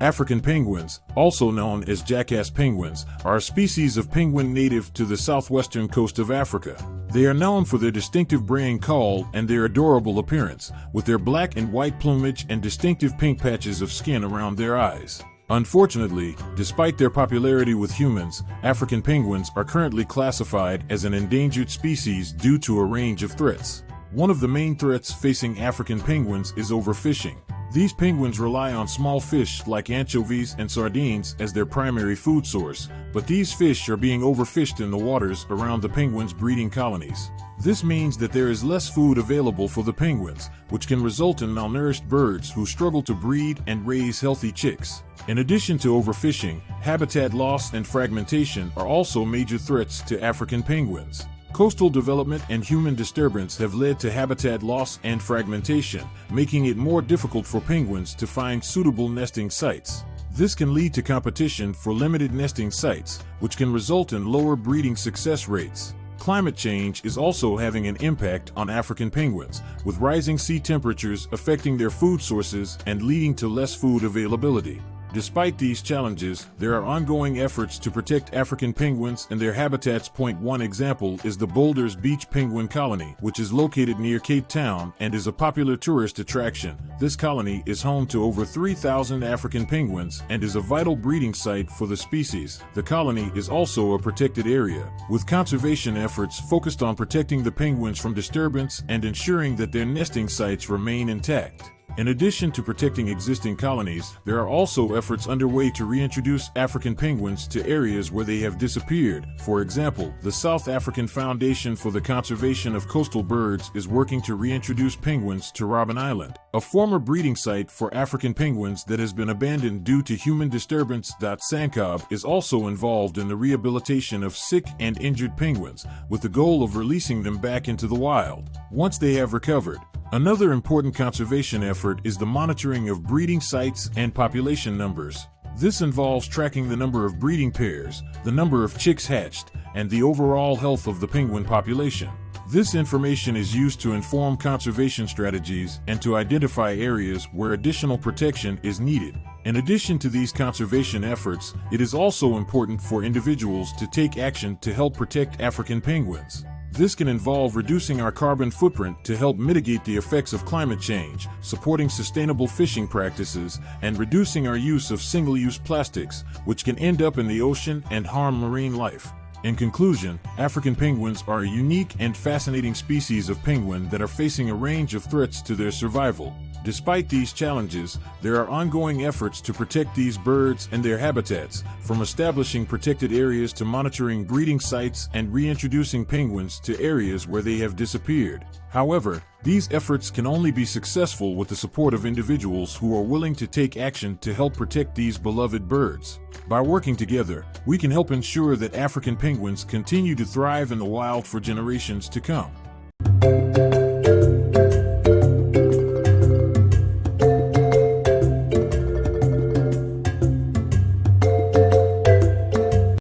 African penguins, also known as jackass penguins, are a species of penguin native to the southwestern coast of Africa. They are known for their distinctive braying call and their adorable appearance, with their black and white plumage and distinctive pink patches of skin around their eyes. Unfortunately, despite their popularity with humans, African penguins are currently classified as an endangered species due to a range of threats. One of the main threats facing African penguins is overfishing. These penguins rely on small fish like anchovies and sardines as their primary food source, but these fish are being overfished in the waters around the penguins' breeding colonies. This means that there is less food available for the penguins, which can result in malnourished birds who struggle to breed and raise healthy chicks. In addition to overfishing, habitat loss and fragmentation are also major threats to African penguins. Coastal development and human disturbance have led to habitat loss and fragmentation, making it more difficult for penguins to find suitable nesting sites. This can lead to competition for limited nesting sites, which can result in lower breeding success rates. Climate change is also having an impact on African penguins, with rising sea temperatures affecting their food sources and leading to less food availability. Despite these challenges, there are ongoing efforts to protect African penguins and their habitats. Point one example is the Boulders Beach Penguin Colony, which is located near Cape Town and is a popular tourist attraction. This colony is home to over 3,000 African penguins and is a vital breeding site for the species. The colony is also a protected area, with conservation efforts focused on protecting the penguins from disturbance and ensuring that their nesting sites remain intact. In addition to protecting existing colonies, there are also efforts underway to reintroduce African penguins to areas where they have disappeared. For example, the South African Foundation for the Conservation of Coastal Birds is working to reintroduce penguins to Robben Island, a former breeding site for African penguins that has been abandoned due to human disturbance. SANCCOB is also involved in the rehabilitation of sick and injured penguins, with the goal of releasing them back into the wild. Once they have recovered, Another important conservation effort is the monitoring of breeding sites and population numbers. This involves tracking the number of breeding pairs, the number of chicks hatched, and the overall health of the penguin population. This information is used to inform conservation strategies and to identify areas where additional protection is needed. In addition to these conservation efforts, it is also important for individuals to take action to help protect African penguins. This can involve reducing our carbon footprint to help mitigate the effects of climate change, supporting sustainable fishing practices, and reducing our use of single-use plastics, which can end up in the ocean and harm marine life. In conclusion, African penguins are a unique and fascinating species of penguin that are facing a range of threats to their survival. Despite these challenges, there are ongoing efforts to protect these birds and their habitats, from establishing protected areas to monitoring breeding sites and reintroducing penguins to areas where they have disappeared. However, these efforts can only be successful with the support of individuals who are willing to take action to help protect these beloved birds. By working together, we can help ensure that African penguins continue to thrive in the wild for generations to come.